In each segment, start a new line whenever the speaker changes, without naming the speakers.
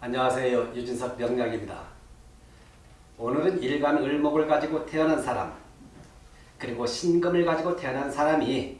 안녕하세요. 유진석 명약입니다. 오늘은 일간 을목을 가지고 태어난 사람 그리고 신금을 가지고 태어난 사람이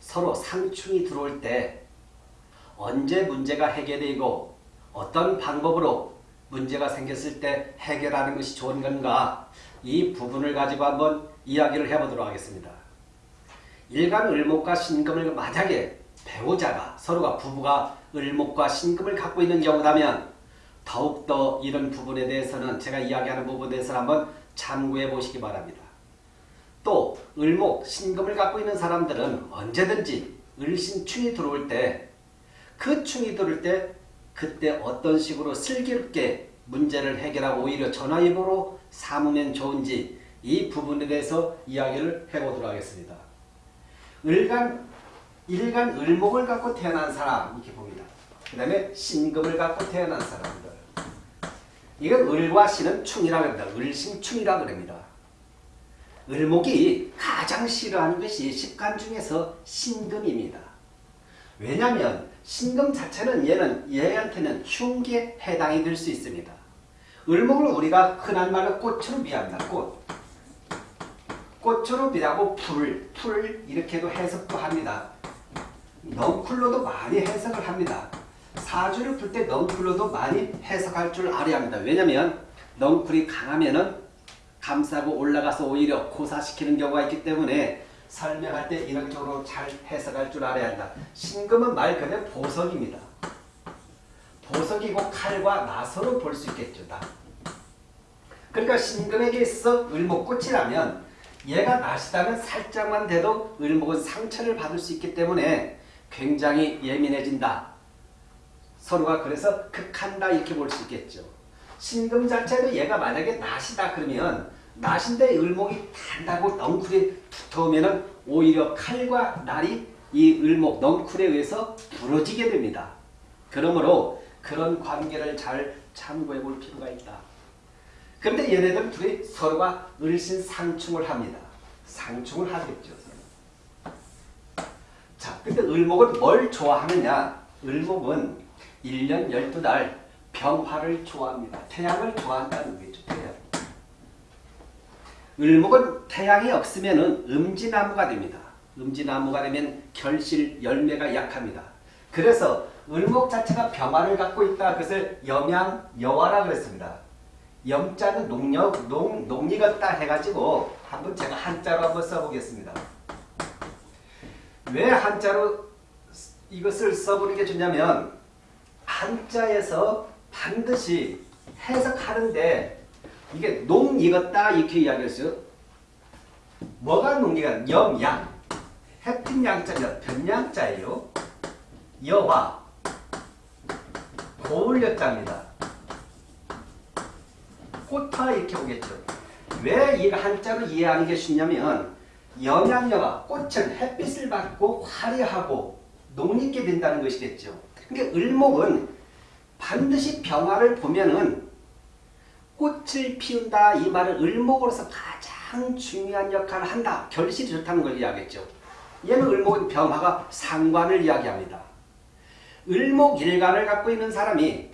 서로 상충이 들어올 때 언제 문제가 해결되고 어떤 방법으로 문제가 생겼을 때 해결하는 것이 좋은 건가 이 부분을 가지고 한번 이야기를 해보도록 하겠습니다. 일간 을목과 신금을 만약에 배우자가 서로가 부부가 을목과 신금을 갖고 있는 경우라면 더욱더 이런 부분에 대해서는 제가 이야기하는 부분에 대해서 한번 참고해 보시기 바랍니다. 또 을목, 신금을 갖고 있는 사람들은 언제든지 을신충이 들어올 때 그 충이 들어올 때 그때 어떤 식으로 슬기롭게 문제를 해결하고 오히려 전화위복으로 삼으면 좋은지 이 부분에 대해서 이야기를 해보도록 하겠습니다. 을간, 일간 을목을 갖고 태어난 사람 이렇게 봅니다. 그 다음에 신금을 갖고 태어난 사람들 이건 을과 신은 충이라고 합니다. 을신충이라고 합니다. 을목이 가장 싫어하는 것이 십간 중에서 신금입니다. 왜냐하면 신금 자체는 얘는 얘한테는 흉기에 해당이 될 수 있습니다. 을목을 우리가 흔한 말로 꽃으로 비합니다. 꽃. 꽃으로 비하고 풀, 풀 이렇게도 해석도 합니다. 넝쿨로도 많이 해석을 합니다. 사주를 풀 때 넝쿨로도 많이 해석할 줄 알아야 합니다. 왜냐하면 넝쿨이 강하면은 감싸고 올라가서 오히려 고사시키는 경우가 있기 때문에 설명할 때 이런 쪽으로 잘 해석할 줄 알아야 한다. 신금은 말 그대로 보석입니다. 보석이고 칼과 나서로 볼 수 있겠죠. 다. 그러니까 신금에게 있어 을목꽃이라면 얘가 나시다면 살짝만 돼도 을목은 상처를 받을 수 있기 때문에 굉장히 예민해진다. 서로가 그래서 극한다 이렇게 볼 수 있겠죠. 신금 자체도 얘가 만약에 낫이다 그러면 낫인데 을목이 단다고 넝쿨이 붙어오면 오히려 칼과 날이 이 을목 넝쿨에 의해서 부러지게 됩니다. 그러므로 그런 관계를 잘 참고해 볼 필요가 있다. 그런데 얘네들 둘이 서로가 을신 상충을 합니다. 상충을 하겠죠. 자, 근데 을목은 뭘 좋아하느냐? 을목은 1년 12달 병화를 좋아합니다. 태양을 좋아한다는 거죠. 태양. 을목은 태양이 없으면 음지나무가 됩니다. 음지나무가 되면 결실 열매가 약합니다. 그래서 을목 자체가 병화를 갖고 있다. 그것을 염양 여화라 그랬습니다. 염자는 농력, 농, 농익었다 해가지고 한번 제가 한자로 한번 써보겠습니다. 왜 한자로 이것을 써보는 게 좋냐면 한자에서 반드시 해석하는데 이게 농 익었다 이렇게 이야기했어요. 뭐가 농익었 염양 햇빛 양자냐 변양자예요. 여화 고울 여자입니다. 꽃화 이렇게 오겠죠. 왜 이 한자로 이해하는 게 쉽냐면 영양여가 꽃은 햇빛을 받고 화려하고 농익게 된다는 것이겠죠. 그러니까 을목은 반드시 병화를 보면은 꽃을 피운다 이 말은 을목으로서 가장 중요한 역할을 한다. 결실이 좋다는 걸 이야기했죠. 얘는 을목은 병화가 상관을 이야기합니다. 을목일간을 갖고 있는 사람이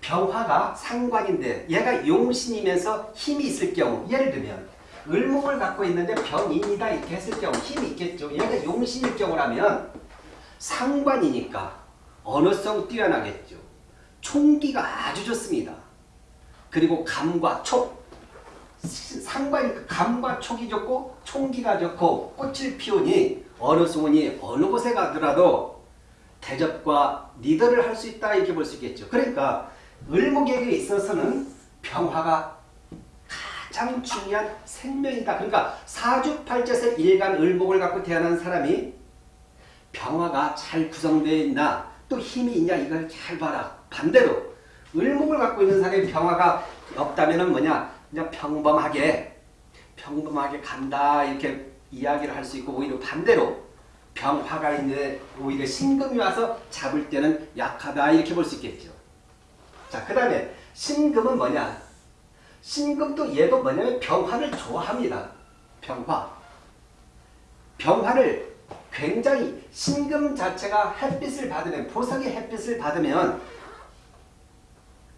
병화가 상관인데 얘가 용신이면서 힘이 있을 경우 예를 들면 을목을 갖고 있는데 병인이다 이렇게 했을 경우 힘이 있겠죠. 얘가 용신일 경우라면 상관이니까 언어성 뛰어나겠죠. 총기가 아주 좋습니다. 그리고 감과 촉 상관이니까 감과 촉이 좋고 총기가 좋고 꽃을 피우니 어느 소문이 어느 곳에 가더라도 대접과 리더를 할 수 있다 이렇게 볼 수 있겠죠. 그러니까 을목에게 있어서는 병화가 가장 중요한 생명이다. 그러니까 사주팔자에서 일간 을목을 갖고 태어난 사람이 병화가 잘 구성되어 있나 또 힘이 있냐 이걸 잘 봐라. 반대로 을목을 갖고 있는 사람이 병화가 없다면 뭐냐 그냥 평범하게 평범하게 간다 이렇게 이야기를 할 수 있고 오히려 반대로 병화가 있는데 오히려 신금이 와서 잡을 때는 약하다 이렇게 볼 수 있겠죠. 자, 그 다음에 신금은 뭐냐? 신금도 얘도 뭐냐면 병화를 좋아합니다. 병화. 병화를 굉장히 신금 자체가 햇빛을 받으면 보석의 햇빛을 받으면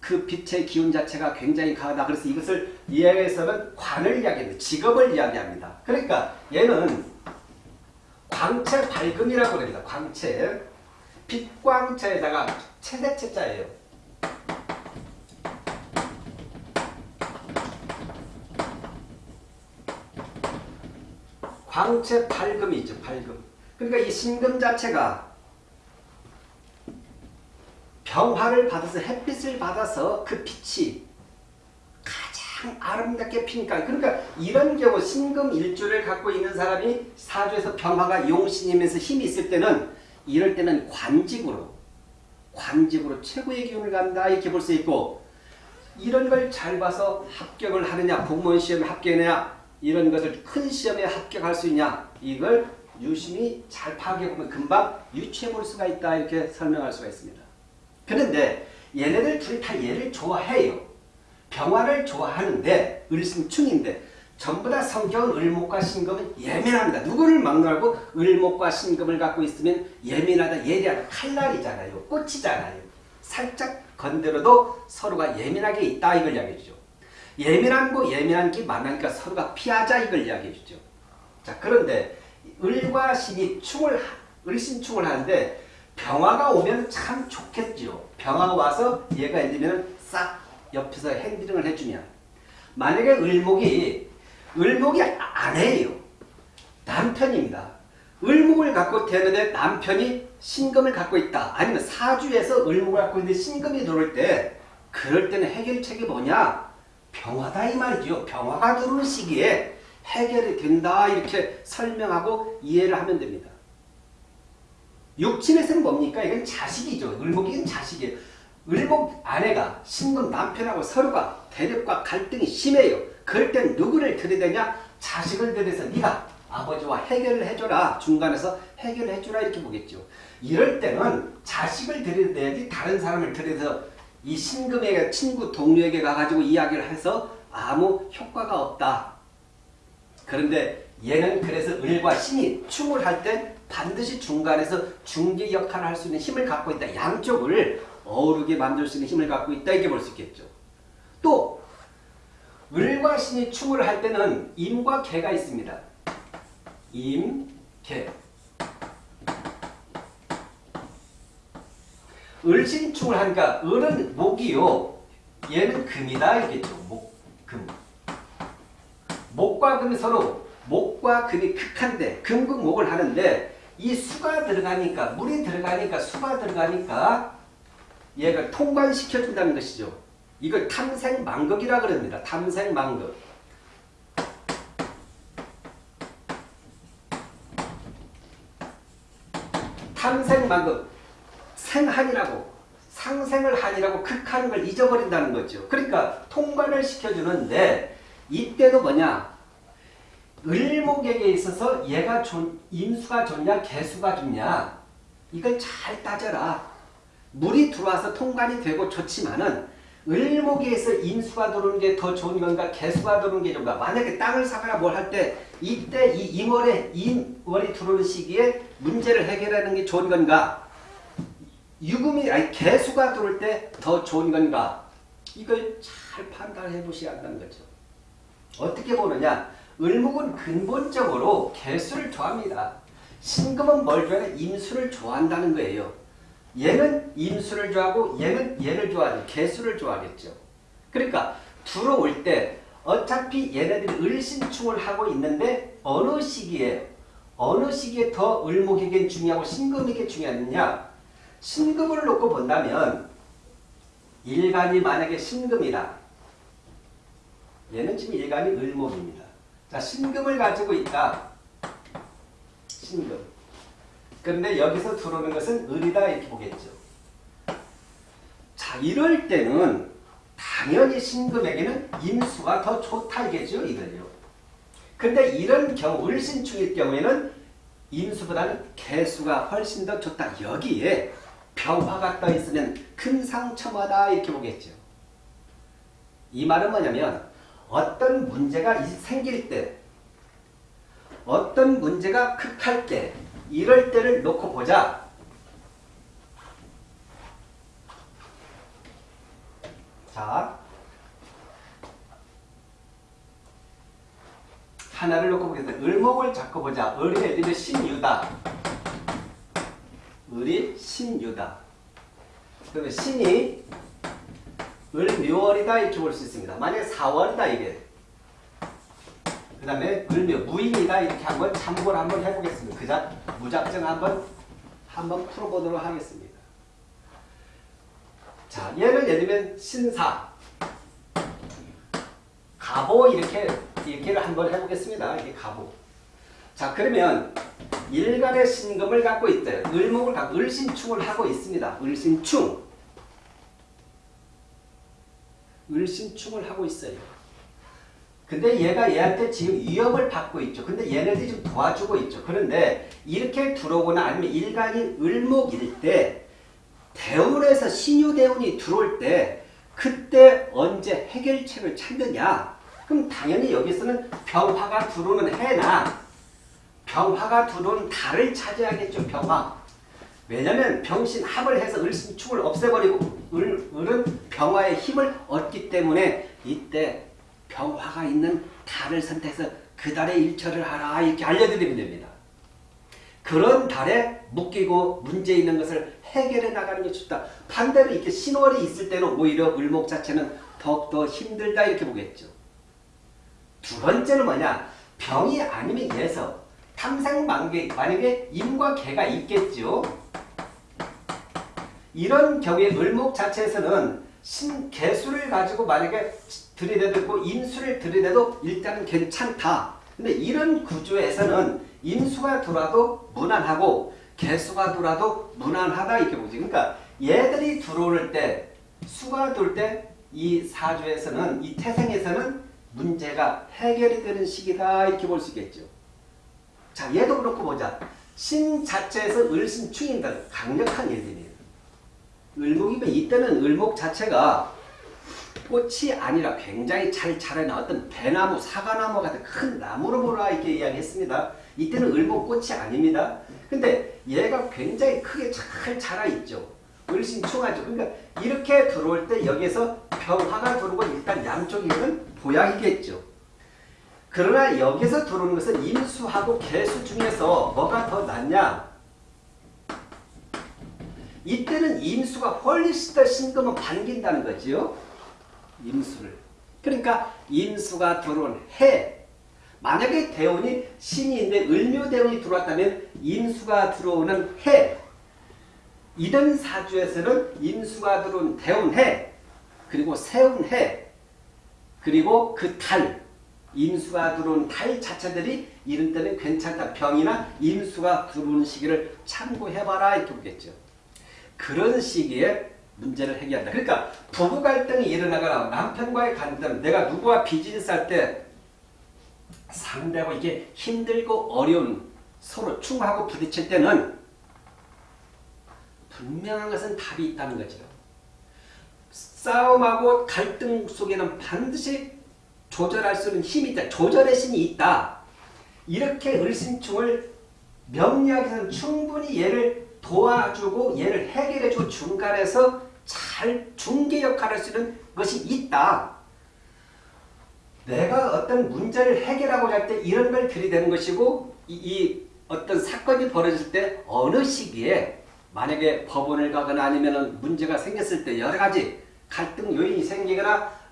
그 빛의 기운 자체가 굉장히 강하다. 그래서 이것을 이해해서는 관을 이야기합니다. 직업을 이야기합니다. 그러니까 얘는 광채 밝음이라고 합니다. 광채. 빛광채에다가 체대체자예요. 광채 밝음이 있죠. 밝음. 그러니까 이 신금 자체가 병화를 받아서 햇빛을 받아서 그 빛이 가장 아름답게 피니까 그러니까 이런 경우 신금 일주를 갖고 있는 사람이 사주에서 병화가 용신이면서 힘이 있을 때는 이럴 때는 관직으로 관직으로 최고의 기운을 간다 이렇게 볼 수 있고 이런 걸 잘 봐서 합격을 하느냐 공무원 시험에 합격하느냐 이런 것을 큰 시험에 합격할 수 있냐 이걸 유심히 잘 파악해 보면 금방 유추해 볼 수가 있다 이렇게 설명할 수가 있습니다. 그런데 얘네들 둘이 다 얘를 좋아해요. 병화를 좋아하는데 을신충인데 전부 다 성격은 을목과 신금은 예민합니다. 누구를 막론하고 을목과 신금을 갖고 있으면 예민하다 예리하다 칼날이잖아요. 꽃이잖아요. 살짝 건드려도 서로가 예민하게 있다 이걸 이야기해 주죠. 예민한 거 예민한 게 만나니까 서로가 피하자 이걸 이야기해 주죠. 자 그런데 을과 신이 충을 을신충을 하는데 병화가 오면 참 좋겠죠. 병화가 와서 얘가 예를 싹 옆에서 핸드링을 해주면 만약에 을목이 을목이 아내예요. 남편입니다. 을목을 갖고 되는데 남편이 신금을 갖고 있다. 아니면 사주에서 을목을 갖고 있는데 신금이 들어올 때 그럴 때는 해결책이 뭐냐? 병화다 이 말이죠. 병화가 들어오는 시기에 해결이 된다 이렇게 설명하고 이해를 하면 됩니다. 육친에서는 뭡니까? 이건 자식이죠. 을목이건 자식이에요. 을목 아내가 신금 남편하고 서로가 대립과 갈등이 심해요. 그럴 땐 누구를 들이대냐? 자식을 들여서 네가 아버지와 해결을 해줘라. 중간에서 해결을 해줘라 이렇게 보겠죠. 이럴 때는 자식을 들이대야지 다른 사람을 들여서 이 신금의 친구 동료에게 가가지고 이야기를 해서 아무 효과가 없다. 그런데 얘는 그래서 을과 신이 충을 할 때 반드시 중간에서 중개 역할을 할 수 있는 힘을 갖고 있다. 양쪽을 어우르게 만들 수 있는 힘을 갖고 있다. 이렇게 볼 수 있겠죠. 또 을과 신이 충을 할 때는 임과 개가 있습니다. 임, 개. 을신충을 하니까 을은 목이요. 얘는 금이다. 이겠죠. 목, 금. 목과 금이 서로 목과 금이 극한데 금극목을 하는데 이 수가 들어가니까 물이 들어가니까 수가 들어가니까 얘가 통관시켜준다는 것이죠. 이걸 탐생망극이라 그럽니다. 탐생망극. 탐생망극. 생한이라고 상생을 한이라고 극하는 걸 잊어버린다는 거죠. 그러니까 통관을 시켜주는데 이때도 뭐냐 을목에게 있어서 얘가 좋, 임수가 좋냐 개수가 좋냐 이걸 잘 따져라. 물이 들어와서 통관이 되고 좋지만은 을목에서 임수가 들어오는 게 더 좋은 건가 개수가 들어오는 게 좋은가 만약에 땅을 사거나 뭘 할 때 이때 이 임월에 임월이 들어오는 시기에 문제를 해결하는 게 좋은 건가 유금이 아니 개수가 들어올 때 더 좋은 건가 이걸 잘 판단해 보셔야 한다는 거죠. 어떻게 보느냐 을목은 근본적으로 개수를 좋아합니다. 신금은 뭘 좋아해? 임수를 좋아한다는 거예요. 얘는 임수를 좋아하고 얘는 얘를 좋아하죠. 개수를 좋아하겠죠. 그러니까 들어올 때 어차피 얘네들이 을신충을 하고 있는데 어느 시기에 어느 시기에 더 을목에게 중요하고 신금에게 중요하느냐 신금을 놓고 본다면 일간이 만약에 신금이다. 얘는 지금 일간이 을목입니다. 자, 신금을 가지고 있다. 신금. 그런데 여기서 들어오는 것은 을이다 이렇게 보겠죠. 자, 이럴 때는 당연히 신금에게는 임수가 더 좋다 이겠죠. 이걸요. 근데 이런 경우 을신충일 경우에는 임수보다는 개수가 훨씬 더 좋다. 여기에 병화가 떠 있으면 금상첨화다 이렇게 보겠죠. 이 말은 뭐냐면 어떤 문제가 생길 때 어떤 문제가 극할 때 이럴 때를 놓고 보자. 자, 하나를 놓고 보겠습니다. 을목을 잡고 보자. 예를 들면 신유다. 을이 신유다. 그러면 신이 을묘월이다 이렇게 볼 수 있습니다. 만약에 4월이다 이게. 그 다음에 을묘 무인이다 이렇게 한번 참고를 한번 해보겠습니다. 그자 무작정 한번 한번 풀어보도록 하겠습니다. 자, 얘는 예를 들면 신사, 가보 이렇게 이렇게를 한번 해보겠습니다. 이게 가보. 자, 그러면 일간의 신금을 갖고 있대. 을목을 갖고 을신충을 하고 있습니다. 을신충. 을신충을 하고 있어요. 근데 얘가 얘한테 지금 위협을 받고 있죠. 근데 얘네들이 좀 도와주고 있죠. 그런데 이렇게 들어오거나 아니면 일간이 을목일 때 대운에서 신유대운이 들어올 때 그때 언제 해결책을 찾느냐? 그럼 당연히 여기서는 병화가 들어오는 해나 병화가 들어오는 달을 찾아야겠죠. 병화. 왜냐면 병신 합을 해서 을신축을 없애버리고 을, 을은 병화의 힘을 얻기 때문에 이때 병화가 있는 달을 선택해서 그 달에 일처를 하라 이렇게 알려드리면 됩니다. 그런 달에 묶이고 문제 있는 것을 해결해 나가는 게 좋다. 반대로 이렇게 신월이 있을 때는 오히려 을목 자체는 더욱더 힘들다 이렇게 보겠죠. 두 번째는 뭐냐? 병이 아니면 예서 탐생만개 만약에 임과 개가 있겠죠. 이런 경우에 을목 자체에서는 신 개수를 가지고 만약에 들이대도 인수를 들이대도 일단은 괜찮다. 근데 이런 구조에서는 인수가 들어와도 무난하고 개수가 들어와도 무난하다 이렇게 보지. 그러니까 얘들이 들어올 때 수가 들어올 때 이 사주에서는 이 태생에서는 문제가 해결이 되는 시기다 이렇게 볼 수 있겠죠. 자 얘도 그렇고 보자. 신 자체에서 을신충인다. 강력한 일들이에요. 을목이면 이때는 을목 자체가 꽃이 아니라 굉장히 잘 어떤 배나무, 사과나무 같은 큰 나무로 보라 이렇게 이야기했습니다. 이때는 을목 꽃이 아닙니다. 근데 얘가 굉장히 크게 잘 자라있죠. 을신충하죠. 그러니까 이렇게 들어올 때 여기에서 병화가 들어오고 일단 양쪽이면 보약이겠죠. 그러나 여기서 들어오는 것은 임수하고 개수 중에서 뭐가 더 낫냐? 이때는 임수가 훨씬 더 신금은 반긴다는 거지요. 임수를. 그러니까 임수가 들어온 해. 만약에 대운이 신인데 을묘대운이 들어왔다면 임수가 들어오는 해. 이런 사주에서는 임수가 들어온 대운해. 그리고 세운해. 그리고 그 달. 임수가 들어온 달 자체들이 이런 때는 괜찮다. 병이나 임수가 들어오는 시기를 참고해봐라 이렇게 보겠죠. 그런 시기에 문제를 해결한다. 그러니까 부부 갈등이 일어나거나 남편과의 갈등, 내가 누구와 비즈니스 할 때 상대하고 이게 힘들고 어려운 서로 충하고 부딪힐 때는 분명한 것은 답이 있다는 거죠. 싸움하고 갈등 속에는 반드시 조절할 수 있는 힘이 있다. 조절의 신이 있다. 이렇게 을신충을 명리학에서는 충분히 얘를 도와주고 얘를 해결해주고 중간에서 잘 중개 역할을 할 수 있는 것이 있다. 내가 어떤 문제를 해결하고자 할 때 이런 걸 들이대는 것이고 이, 이, 어떤 사건이 벌어질 때 어느 시기에 만약에 법원을 가거나 아니면 문제가 생겼을 때 여러 가지 갈등 요인이 생기거나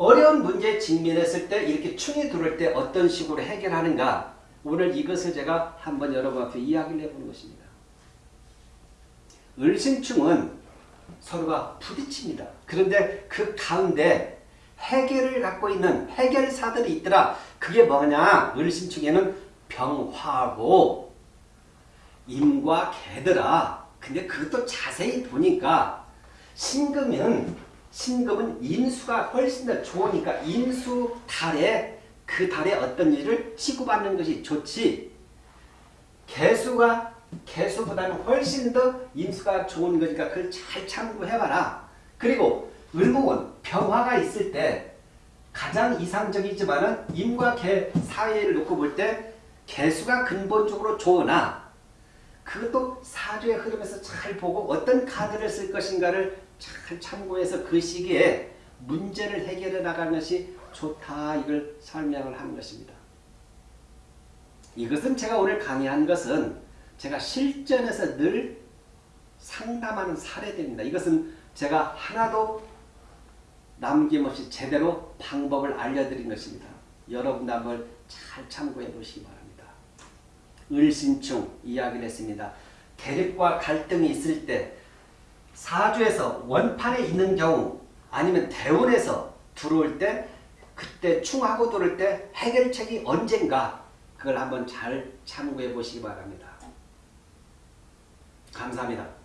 어려운 문제에 직면했을 때 이렇게 충이 들어올 때 어떤 식으로 해결하는가 오늘 이것을 제가 한번 여러분 앞에 이야기를 해보는 것입니다. 을신충은 서로가 부딪힙니다. 그런데 그 가운데 해결을 갖고 있는 해결사들이 있더라. 그게 뭐냐? 을신충에는 병화고 임과 개더라. 근데 그것도 자세히 보니까 신금은 신금은 인수가 훨씬 더 좋으니까 인수 달에 그 달에 어떤 일을 치고받는 것이 좋지. 개수가 개수보다는 훨씬 더 인수가 좋은 거니까 그걸 잘 참고해봐라. 그리고 을목은 병화가 있을 때 가장 이상적이지만 은 임과 개 사이를 놓고 볼 때 개수가 근본적으로 좋으나 그것도 사주의 흐름에서 잘 보고 어떤 카드를 쓸 것인가를 잘 참고해서 그 시기에 문제를 해결해 나가는 것이 좋다 이걸 설명을 하는 것입니다. 이것은 제가 오늘 강의한 것은 제가 실전에서 늘 상담하는 사례들입니다. 이것은 제가 하나도 남김없이 제대로 방법을 알려드린 것입니다. 여러분도 한번 잘 참고해 보시기 바랍니다. 을신충 이야기를 했습니다. 대립과 갈등이 있을 때 사주에서 원판에 있는 경우 아니면 대원에서 들어올 때 그때 충하고 들어올 때 해결책이 언젠가 그걸 한번 잘 참고해 보시기 바랍니다. 감사합니다.